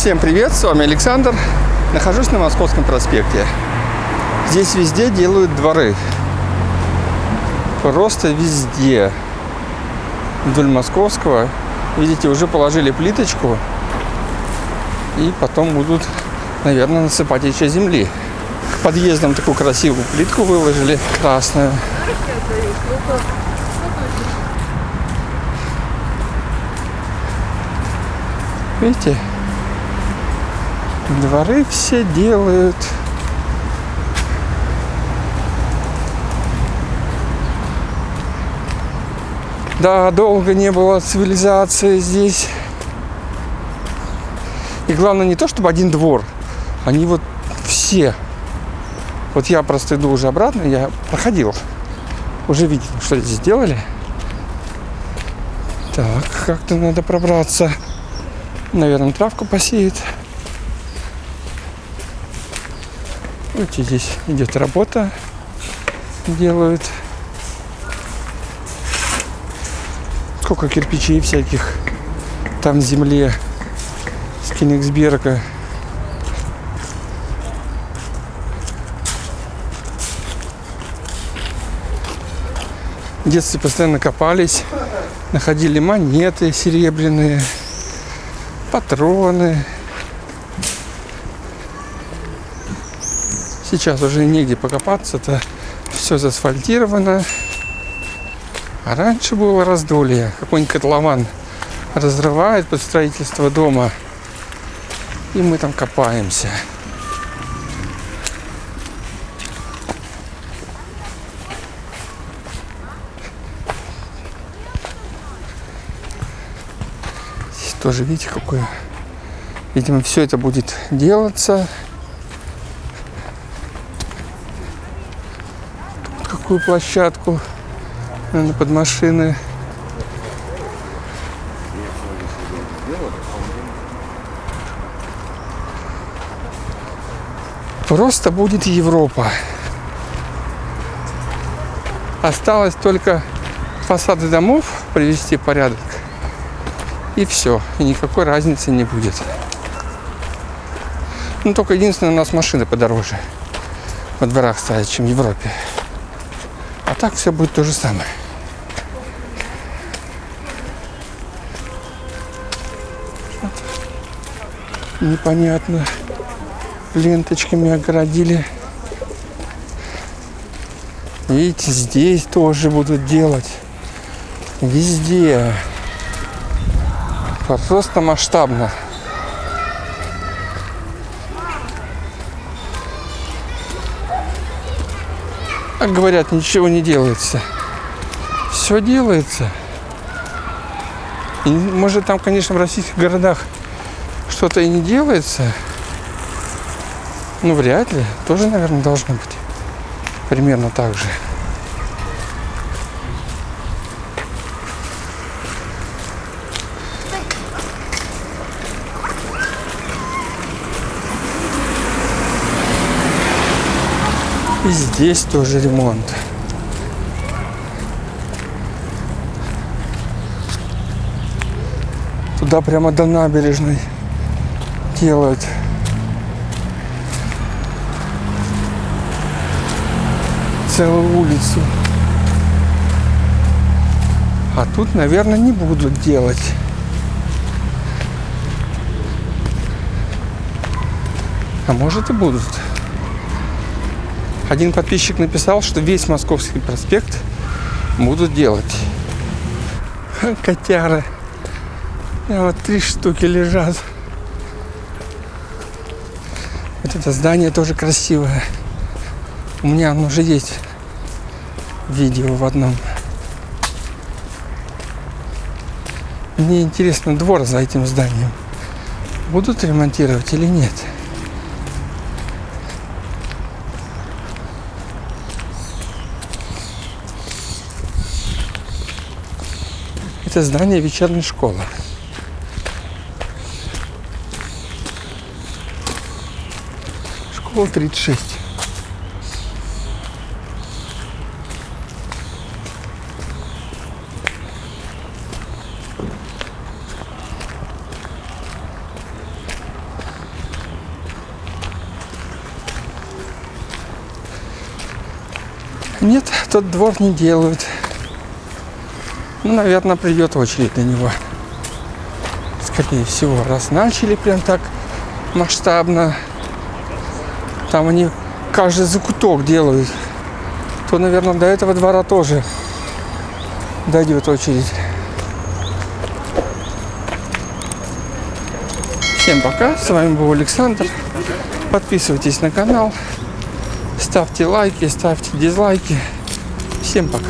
Всем привет, с вами Александр. Нахожусь на Московском проспекте. Здесь везде делают дворы. Просто везде. Вдоль Московского. Видите, уже положили плиточку. И потом будут, наверное, насыпать еще земли. К подъездам такую красивую плитку выложили, красную. Видите? Дворы все делают. Да, долго не было цивилизации здесь. И главное не то, чтобы один двор. Они вот все. Вот я просто иду уже обратно, я проходил. Уже видел, что здесь сделали. Так, как-то надо пробраться. Наверное, травку посеет. Видите, здесь идет работа. Делают. Сколько кирпичей всяких там в земле с Кенигсберга. В детстве постоянно копались, находили монеты серебряные, патроны. Сейчас уже негде покопаться, это все заасфальтировано. А раньше было раздолье. Какой-нибудь котлован разрывает под строительство дома. И мы там копаемся. Тоже, видите, какое... Видимо, все это будет делаться. Тут какую площадку наверное, под машины. Просто будет Европа. Осталось только фасады домов привести в порядок. И все. И никакой разницы не будет. Ну, только единственное, у нас машины подороже во дворах стоят, чем в Европе. Так все будет то же самое. Непонятно. Ленточками огородили. Видите, здесь тоже будут делать. Везде. Просто масштабно. Как говорят, ничего не делается. Все делается. И, может, там, конечно, в российских городах что-то и не делается. Ну, вряд ли. Тоже, наверное, должно быть. Примерно так же. И здесь тоже ремонт. Туда прямо до набережной делают. Целую улицу. А тут, наверное, не будут делать. А может и будут. Один подписчик написал, что весь Московский проспект будут делать. Котяры. Вот три штуки лежат. Вот это здание тоже красивое. У меня оно уже есть видео в одном. Мне интересно двор за этим зданием. Будут ремонтировать или нет? Это здание вечерней школы. Школа 36. Нет, тот двор не делают. Ну, наверное, придет очередь на него. Скорее всего, раз начали прям так масштабно. Там они каждый закуток делают. То, наверное, до этого двора тоже дойдет очередь. Всем пока, с вами был Александр. Подписывайтесь на канал, ставьте лайки, ставьте дизлайки. Всем пока.